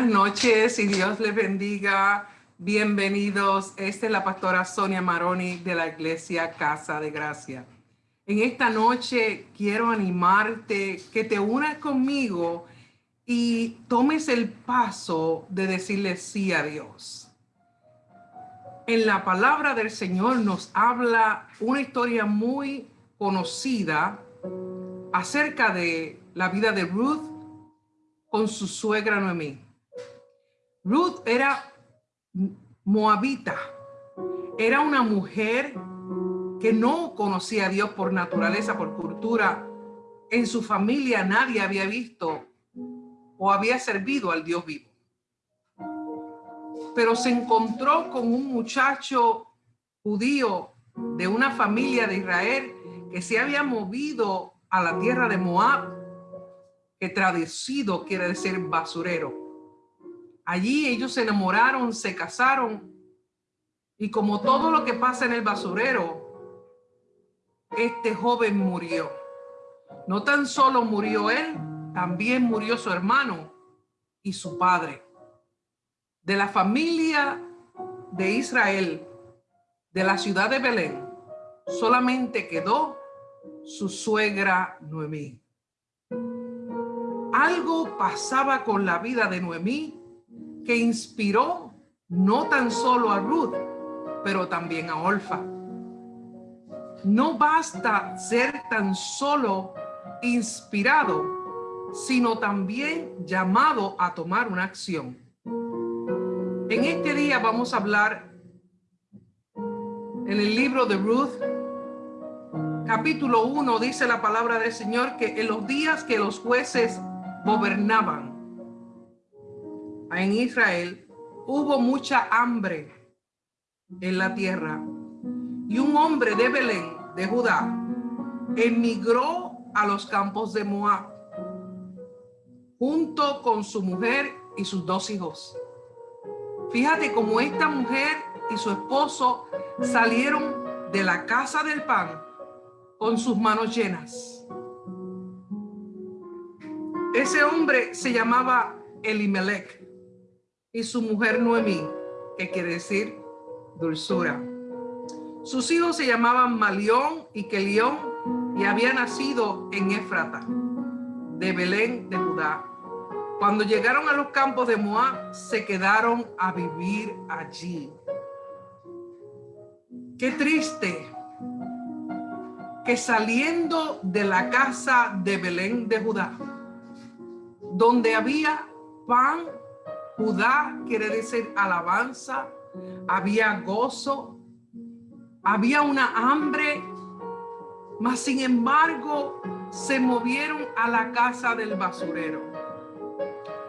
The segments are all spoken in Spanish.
Buenas noches y Dios les bendiga. Bienvenidos. Esta es la pastora Sonia Maroni de la Iglesia Casa de Gracia. En esta noche quiero animarte que te unas conmigo y tomes el paso de decirle sí a Dios. En la palabra del Señor nos habla una historia muy conocida acerca de la vida de Ruth con su suegra Noemí. Ruth era moabita, era una mujer que no conocía a Dios por naturaleza, por cultura. En su familia nadie había visto o había servido al Dios vivo. Pero se encontró con un muchacho judío de una familia de Israel que se había movido a la tierra de Moab que traducido quiere decir basurero. Allí ellos se enamoraron, se casaron y como todo lo que pasa en el basurero, este joven murió. No tan solo murió él, también murió su hermano y su padre. De la familia de Israel, de la ciudad de Belén, solamente quedó su suegra Noemí algo pasaba con la vida de Noemí que inspiró no tan solo a Ruth, pero también a Olfa. No basta ser tan solo inspirado, sino también llamado a tomar una acción. En este día vamos a hablar en el libro de Ruth, capítulo 1, dice la palabra del Señor que en los días que los jueces gobernaban en Israel, hubo mucha hambre en la tierra. Y un hombre de Belén, de Judá, emigró a los campos de Moab, junto con su mujer y sus dos hijos. Fíjate cómo esta mujer y su esposo salieron de la casa del pan con sus manos llenas ese hombre se llamaba Elimelech y su mujer Noemí, que quiere decir dulzura. Sus hijos se llamaban Malión y Kelión y había nacido en Éfrata, de Belén de Judá. Cuando llegaron a los campos de Moab, se quedaron a vivir allí. Qué triste que saliendo de la casa de Belén de Judá, donde había pan, Judá quiere decir alabanza, había gozo, había una hambre, mas sin embargo se movieron a la casa del basurero.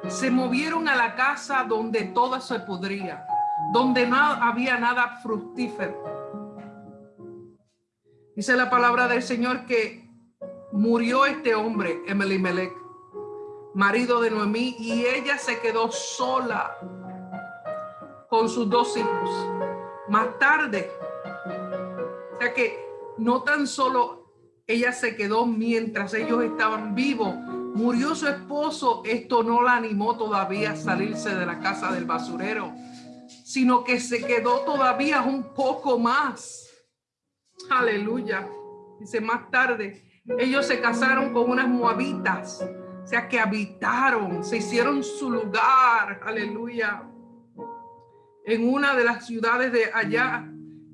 Se movieron a la casa donde todo se podría, donde no había nada fructífero. Dice la palabra del Señor que murió este hombre, Emelimelech, marido de Noemí, y ella se quedó sola con sus dos hijos. Más tarde, o sea que no tan solo ella se quedó mientras ellos estaban vivos, murió su esposo, esto no la animó todavía a salirse de la casa del basurero, sino que se quedó todavía un poco más. Aleluya. Dice más tarde, ellos se casaron con unas moabitas o sea, que habitaron, se hicieron su lugar, aleluya, en una de las ciudades de allá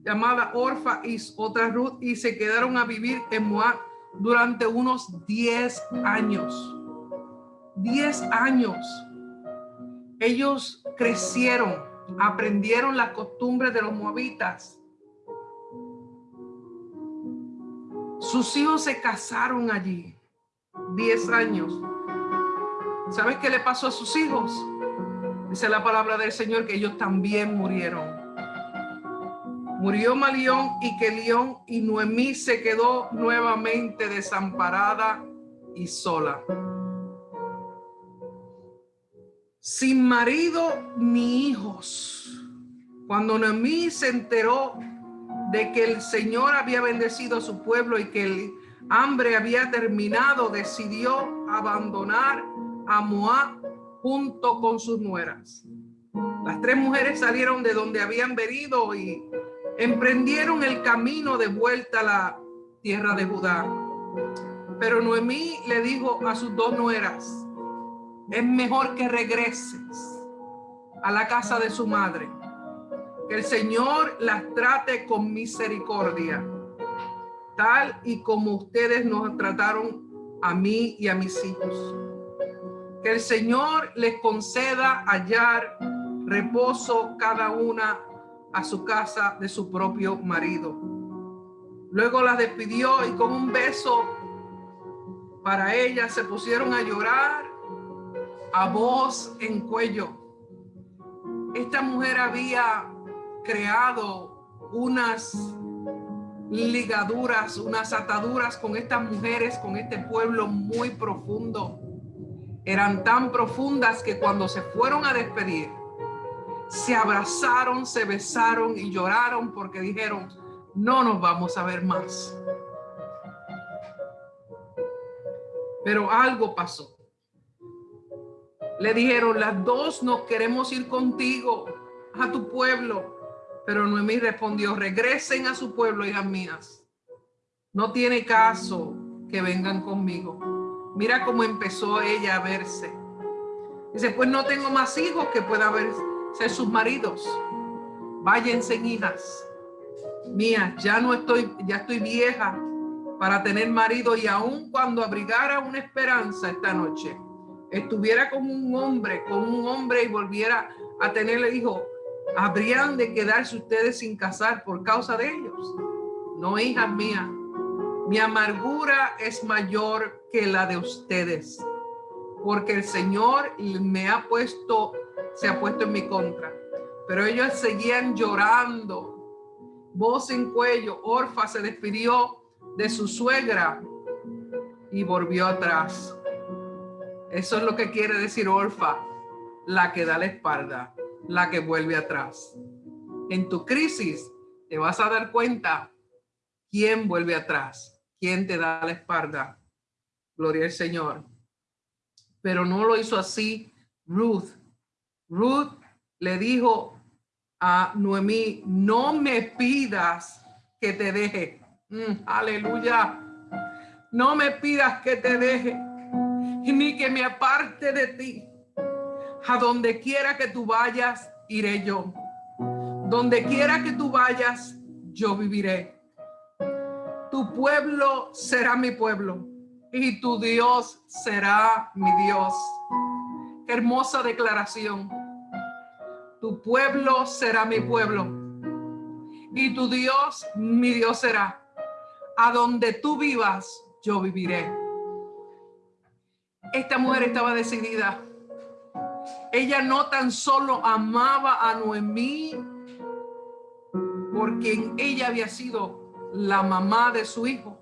llamada Orfa y otra Ruth y se quedaron a vivir en Moab durante unos 10 años. 10 años. Ellos crecieron, aprendieron las costumbres de los moabitas. Sus hijos se casaron allí. 10 años. ¿Sabes qué le pasó a sus hijos? Dice la palabra del Señor que ellos también murieron. Murió Malión y Kelión y Noemí se quedó nuevamente desamparada y sola. Sin marido ni hijos. Cuando Noemí se enteró de que el Señor había bendecido a su pueblo y que el hambre había terminado, decidió abandonar a Moab junto con sus nueras. Las tres mujeres salieron de donde habían venido y emprendieron el camino de vuelta a la tierra de Judá. Pero Noemí le dijo a sus dos nueras, es mejor que regreses a la casa de su madre, que el Señor las trate con misericordia, tal y como ustedes nos trataron a mí y a mis hijos. Que el Señor les conceda hallar reposo cada una a su casa de su propio marido. Luego la despidió y con un beso para ella se pusieron a llorar a voz en cuello. Esta mujer había creado unas ligaduras, unas ataduras con estas mujeres, con este pueblo muy profundo. Eran tan profundas que cuando se fueron a despedir, se abrazaron, se besaron y lloraron porque dijeron, no nos vamos a ver más. Pero algo pasó. Le dijeron, las dos no queremos ir contigo a tu pueblo. Pero Noemí respondió, regresen a su pueblo, hijas mías. No tiene caso que vengan conmigo. Mira cómo empezó ella a verse. Dice, pues no tengo más hijos que pueda ver, ser sus maridos. Váyanse, hijas mías. Ya no estoy, ya estoy vieja para tener marido y aun cuando abrigara una esperanza esta noche, estuviera como un hombre, con un hombre y volviera a tenerle hijo, habrían de quedarse ustedes sin casar por causa de ellos. No, hijas mías, mi amargura es mayor que la de ustedes, porque el Señor me ha puesto, se ha puesto en mi contra. Pero ellos seguían llorando, voz en cuello. Orfa se despidió de su suegra y volvió atrás. Eso es lo que quiere decir Orfa, la que da la espalda, la que vuelve atrás. En tu crisis te vas a dar cuenta quién vuelve atrás, quién te da la espalda. Gloria al Señor. Pero no lo hizo así Ruth. Ruth le dijo a Noemí, no me pidas que te deje. Mm, aleluya. No me pidas que te deje ni que me aparte de ti. A donde quiera que tú vayas, iré yo. Donde quiera que tú vayas, yo viviré. Tu pueblo será mi pueblo y tu Dios será mi Dios. hermosa declaración. Tu pueblo será mi pueblo y tu Dios mi Dios será. A donde tú vivas, yo viviré. Esta mujer estaba decidida. Ella no tan solo amaba a Noemí porque ella había sido la mamá de su hijo,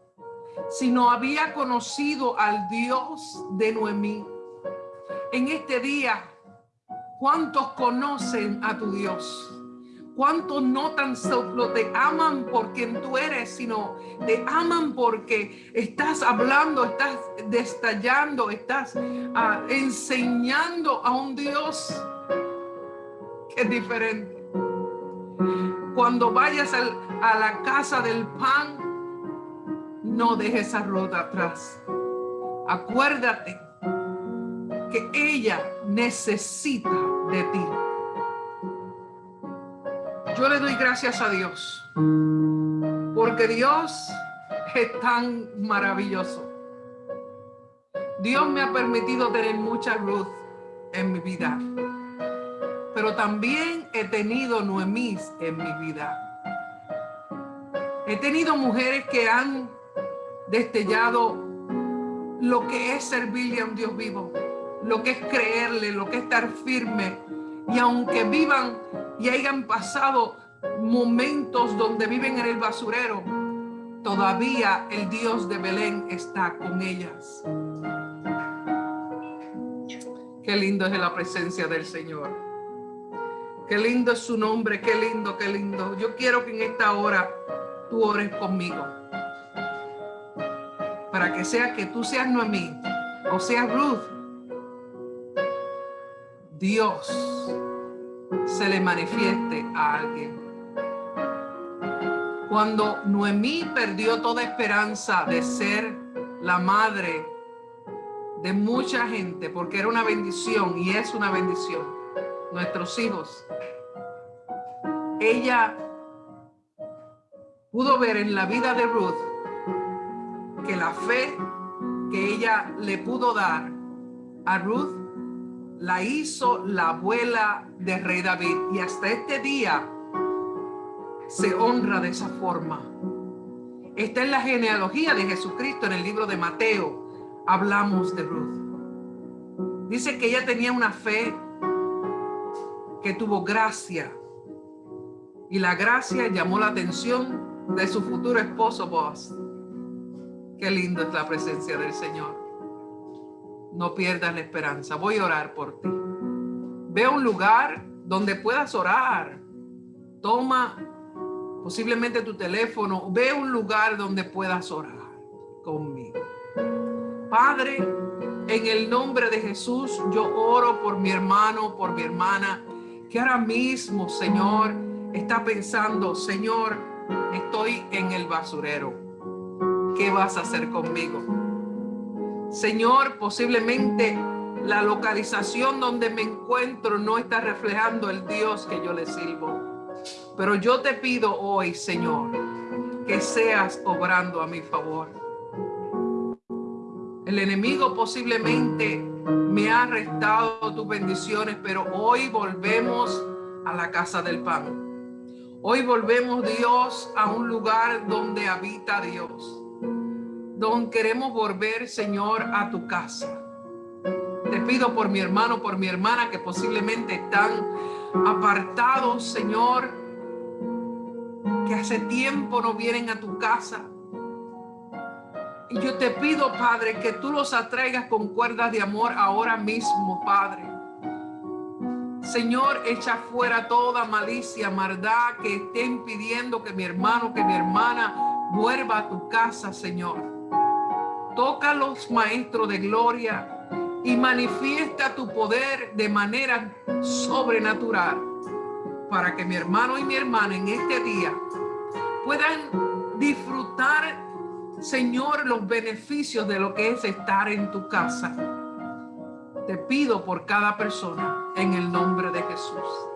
sino había conocido al Dios de Noemí. En este día, ¿cuántos conocen a tu Dios? ¿Cuántos no tan solo te aman por quien tú eres, sino te aman porque estás hablando, estás destallando, estás ah, enseñando a un Dios que es diferente? Cuando vayas a la casa del pan, no dejes esa ruta atrás. Acuérdate que ella necesita de ti. Yo le doy gracias a Dios porque Dios es tan maravilloso. Dios me ha permitido tener mucha luz en mi vida, pero también he tenido Noemís en mi vida. He tenido mujeres que han destellado lo que es servirle a un Dios vivo, lo que es creerle, lo que es estar firme. Y aunque vivan y hayan pasado momentos donde viven en el basurero, todavía el Dios de Belén está con ellas. Qué lindo es la presencia del Señor. Qué lindo es su nombre, qué lindo, qué lindo. Yo quiero que en esta hora tú ores conmigo. Para que sea que tú seas Noemí o seas Ruth. Dios se le manifieste a alguien. Cuando Noemí perdió toda esperanza de ser la madre de mucha gente, porque era una bendición y es una bendición, nuestros hijos, ella pudo ver en la vida de Ruth que la fe que ella le pudo dar a Ruth la hizo la abuela de rey David y hasta este día se honra de esa forma. Está en la genealogía de Jesucristo en el libro de Mateo. Hablamos de Ruth. Dice que ella tenía una fe que tuvo gracia y la gracia llamó la atención de su futuro esposo Boaz. Qué lindo es la presencia del Señor. No pierdas la esperanza. Voy a orar por ti. Ve a un lugar donde puedas orar. Toma posiblemente tu teléfono. Ve a un lugar donde puedas orar conmigo. Padre, en el nombre de Jesús, yo oro por mi hermano, por mi hermana, que ahora mismo, Señor, está pensando, Señor, estoy en el basurero. ¿Qué vas a hacer conmigo? Señor, posiblemente la localización donde me encuentro no está reflejando el Dios que yo le sirvo. Pero yo te pido hoy, Señor, que seas obrando a mi favor. El enemigo posiblemente me ha restado tus bendiciones, pero hoy volvemos a la casa del pan. Hoy volvemos, Dios, a un lugar donde habita Dios don queremos volver, Señor, a tu casa. Te pido por mi hermano, por mi hermana que posiblemente están apartados, Señor, que hace tiempo no vienen a tu casa. Y yo te pido, Padre, que tú los atraigas con cuerdas de amor ahora mismo, Padre. Señor, echa fuera toda malicia, maldad que esté impidiendo que mi hermano, que mi hermana vuelva a tu casa, Señor. Toca los maestros de gloria y manifiesta tu poder de manera sobrenatural para que mi hermano y mi hermana en este día puedan disfrutar, Señor, los beneficios de lo que es estar en tu casa. Te pido por cada persona en el nombre de Jesús.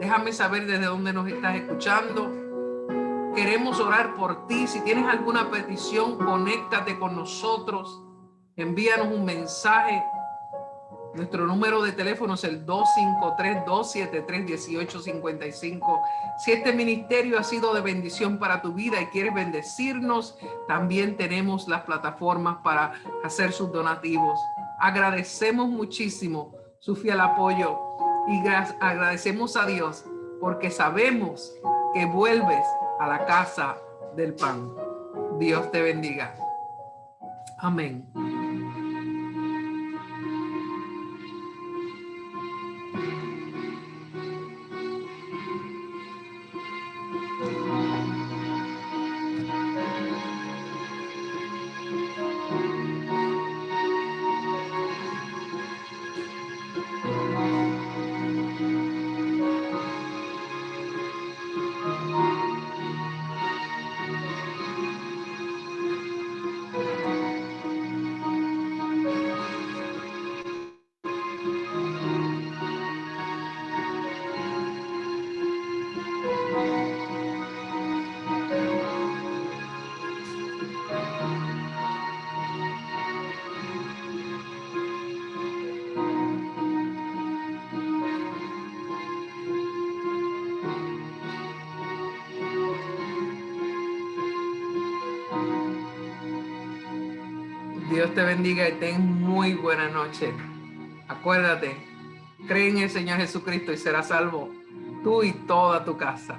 Déjame saber desde dónde nos estás escuchando Queremos orar por ti. Si tienes alguna petición, conéctate con nosotros. Envíanos un mensaje. Nuestro número de teléfono es el 253-273-1855. Si este ministerio ha sido de bendición para tu vida y quieres bendecirnos, también tenemos las plataformas para hacer sus donativos. Agradecemos muchísimo su fiel apoyo y agradecemos a Dios porque sabemos que vuelves a la casa del pan. Dios te bendiga. Amén. Dios te bendiga y ten muy buena noche. Acuérdate, cree en el Señor Jesucristo y serás salvo tú y toda tu casa.